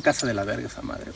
casa de la verga esa madre.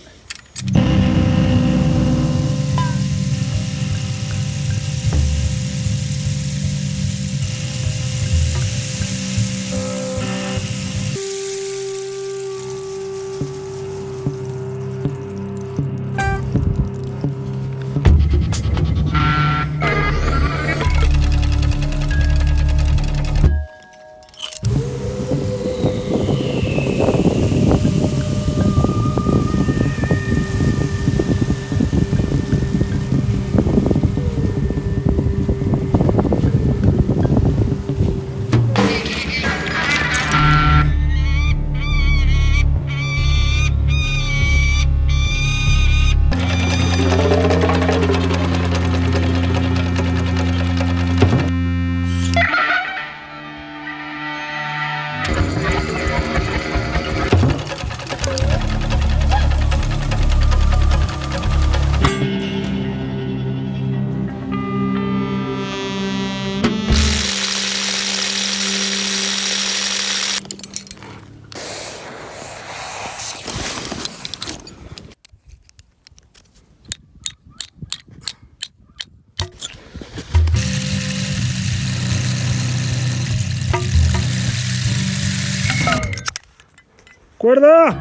¡Cuerda!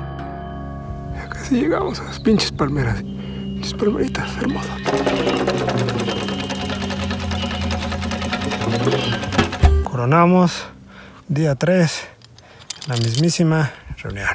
Ya casi llegamos a las pinches palmeras. Pinches palmeritas hermosas. Coronamos día 3, la mismísima reunión.